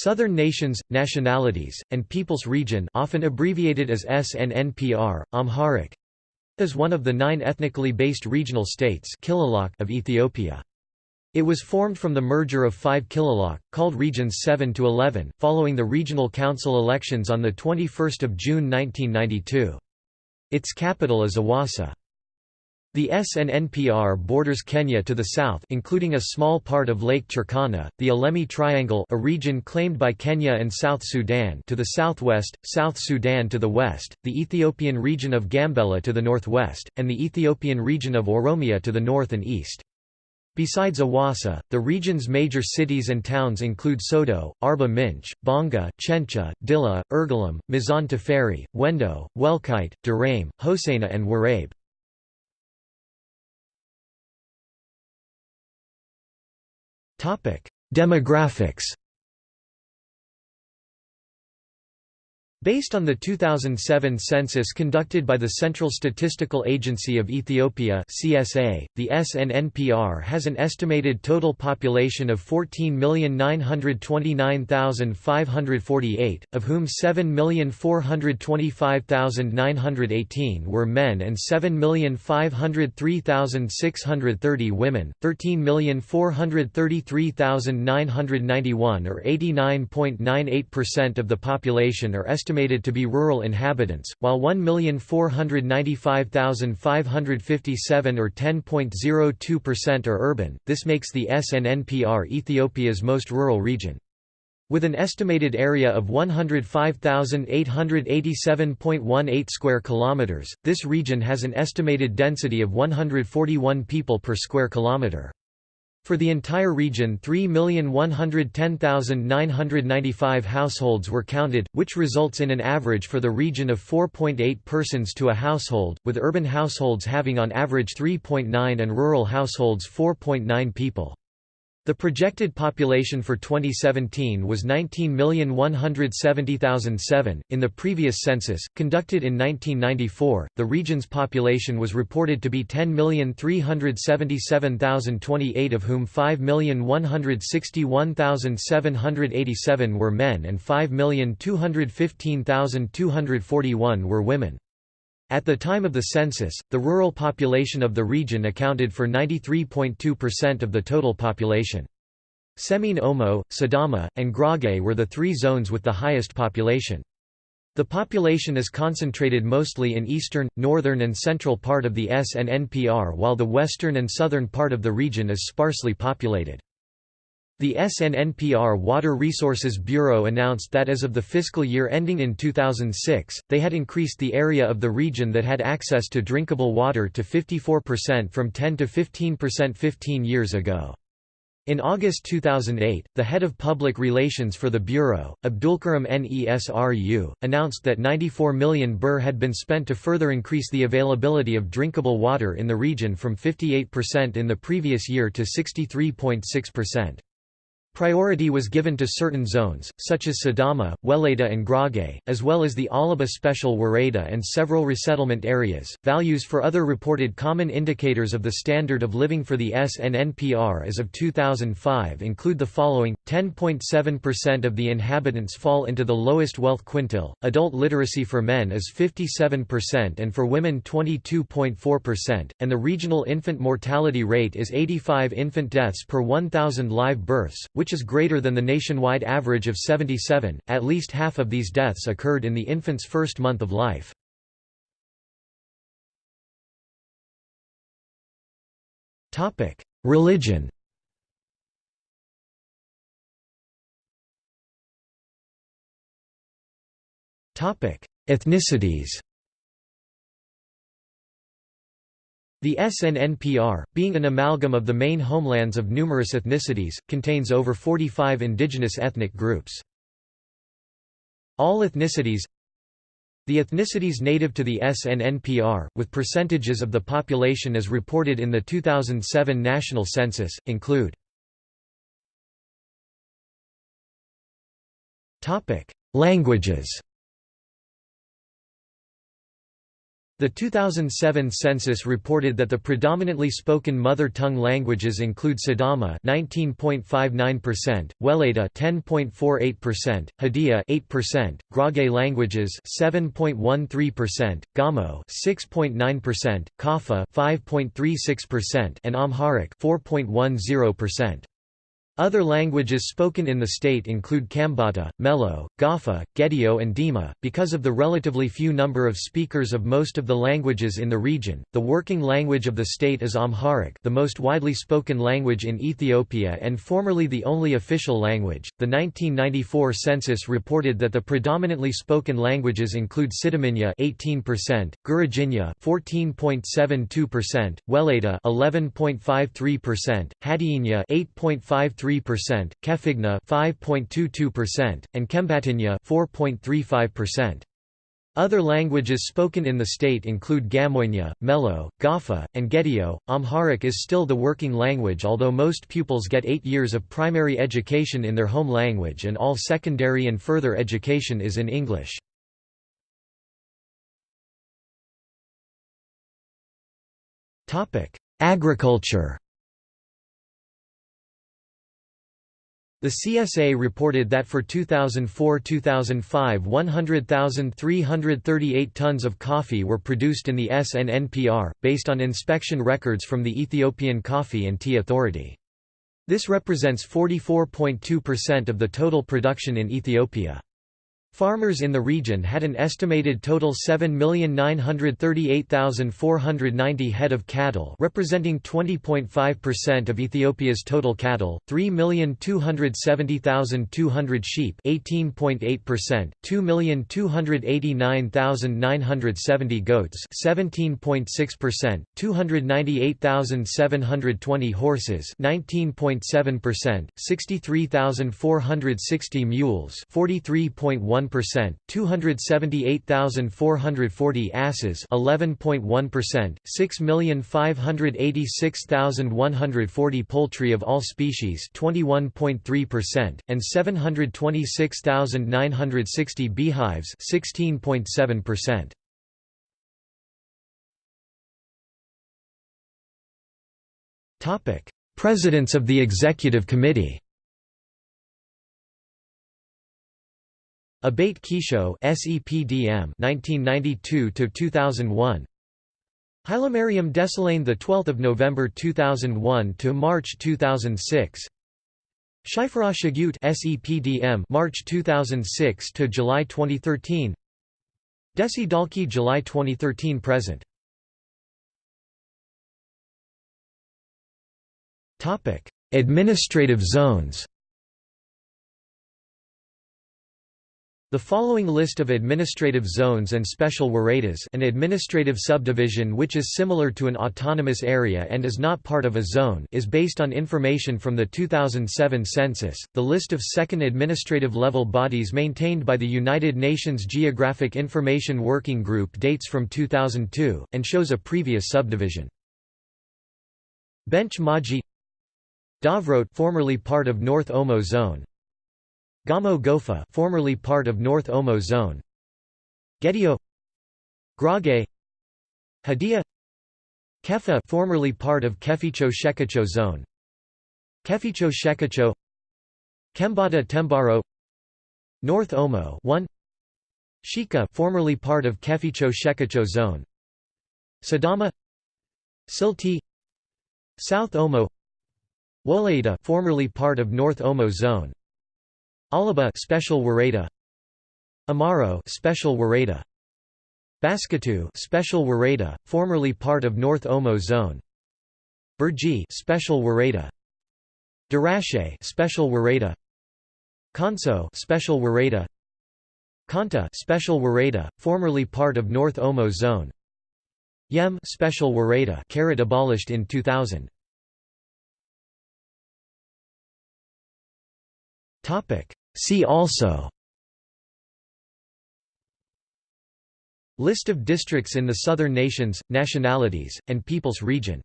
Southern Nations, Nationalities, and Peoples Region often abbreviated as SNNPR, Amharic is one of the nine ethnically based regional states of Ethiopia. It was formed from the merger of five kililoch, called Regions 7 to 11, following the Regional Council elections on 21 June 1992. Its capital is Awassa. The SNNPR borders Kenya to the south including a small part of Lake Turkana, the Ilemi Triangle a region claimed by Kenya and South Sudan to the southwest, South Sudan to the west, the Ethiopian region of Gambela to the northwest, and the Ethiopian region of Oromia to the north and east. Besides Awassa, the region's major cities and towns include Sodo, Arba Minch, Bonga, Chencha, Dilla, Yirgalem, Mizan Teferi, Wendo, Welkite, Durame, Hosaina and Warabe. Demographics Based on the 2007 census conducted by the Central Statistical Agency of Ethiopia (CSA), the SNNPR has an estimated total population of 14,929,548, of whom 7,425,918 were men and 7,503,630 women. 13,433,991 or 89.98% of the population are estimated estimated to be rural inhabitants, while 1,495,557 or 10.02% are urban. This makes the SNNPR Ethiopia's most rural region. With an estimated area of 105,887.18 square kilometers, this region has an estimated density of 141 people per square kilometer. For the entire region 3,110,995 households were counted, which results in an average for the region of 4.8 persons to a household, with urban households having on average 3.9 and rural households 4.9 people. The projected population for 2017 was 19,170,007. In the previous census, conducted in 1994, the region's population was reported to be 10,377,028, of whom 5,161,787 were men and 5,215,241 were women. At the time of the census, the rural population of the region accounted for 93.2% of the total population. Semien Omo, Sidama, and Gurage were the three zones with the highest population. The population is concentrated mostly in eastern, northern and central part of the SNNPR while the western and southern part of the region is sparsely populated. The SNNPR Water Resources Bureau announced that as of the fiscal year ending in 2006, they had increased the area of the region that had access to drinkable water to 54% from 10 to 15% 15 years ago. In August 2008, the head of public relations for the Bureau, Abdulkarim Nesru, announced that 94 million birr had been spent to further increase the availability of drinkable water in the region from 58% in the previous year to 63.6%. Priority was given to certain zones, such as Sidama, Weleda, and Gurage, as well as the Alaba Special Woreda and several resettlement areas. Values for other reported common indicators of the standard of living for the SNNPR as of 2005 include the following 10.7% of the inhabitants fall into the lowest wealth quintile, adult literacy for men is 57% and for women 22.4%, and the regional infant mortality rate is 85 infant deaths per 1,000 live births, which which is greater than the nationwide average of 77. At least half of these deaths occurred in the infant's first month of life. Topic: Religion. Topic: Ethnicities. The SNNPR, being an amalgam of the main homelands of numerous ethnicities, contains over 45 indigenous ethnic groups. All ethnicities The ethnicities native to the SNNPR, with percentages of the population as reported in the 2007 national census, include Languages The 2007 census reported that the predominantly spoken mother tongue languages include Sidama 19.59%, Welayta 10.48%, Hadia 8%, Gurage languages 7.13%, Gamo 6.9%, Kafa 5.36%, and Amharic 4.10%. Other languages spoken in the state include Kambata, Melo, Gafa, Gedeo, and Dima. Because of the relatively few number of speakers of most of the languages in the region, the working language of the state is Amharic, the most widely spoken language in Ethiopia and formerly the only official language. The 1994 census reported that the predominantly spoken languages include Sidaminya 18%, Gurajinya 14.72%, Welayta 11.53%, Hadiyinya 8.53 3%, Kefigna 5.22%, and Kembatinya 4.35%. Other languages spoken in the state include Gamoynya, Melo, Gafa, and Gedeo. Amharic is still the working language although most pupils get eight years of primary education in their home language and all secondary and further education is in English. Agriculture The CSA reported that for 2004–2005 100,338 tons of coffee were produced in the SNNPR, based on inspection records from the Ethiopian Coffee and Tea Authority. This represents 44.2% of the total production in Ethiopia. Farmers in the region had an estimated total 7,938,490 head of cattle representing 20.5% of Ethiopia's total cattle, 3,270,200 sheep 18.8%, 2,289,970 goats 17.6%, 298,720 horses 19.7%, 63,460 mules 43.1 1%, 278,440 asses 11.1%, 6,586,140 poultry of all species 21.3%, and 726,960 beehives 16.7%. Topic: Presidents of the Executive Committee Abate Kisho SEPDM 1992 to 2001 Hailemariam Desalegn the 12th of November 2001 to March 2006 Shiferaw Shigute SEPDM March 2006 to July 2013 Desi Dalki July 2013 present. Topic Administrative zones The following list of administrative zones and special woredas an administrative subdivision which is similar to an autonomous area and is not part of a zone is based on information from the 2007 census. The list of second administrative level bodies maintained by the United Nations Geographic Information Working Group dates from 2002 and shows a previous subdivision. Bench Maji Davrot formerly part of North Omo Zone Gamo Gofa formerly part of North Omo Zone. Gedeo. Gurage. Hadia. Kefa formerly part of Keficho Shekacho Zone. Keficho Shekacho Kembata Tembaro. North Omo 1 Shika formerly part of Keficho Shekacho Zone. Sidama. Silti. South Omo. Wolayita formerly part of North Omo Zone Alaba special Woreda Amaro special Woreda Basketo special Woreda formerly part of North Omo zone. Burji special Woreda Darashe special Woreda Konso special Woreda Kanta special Woreda formerly part of North Omo zone. Yem special Woreda carrot abolished in 2000 topic See also List of districts in the Southern Nations, Nationalities, and Peoples Region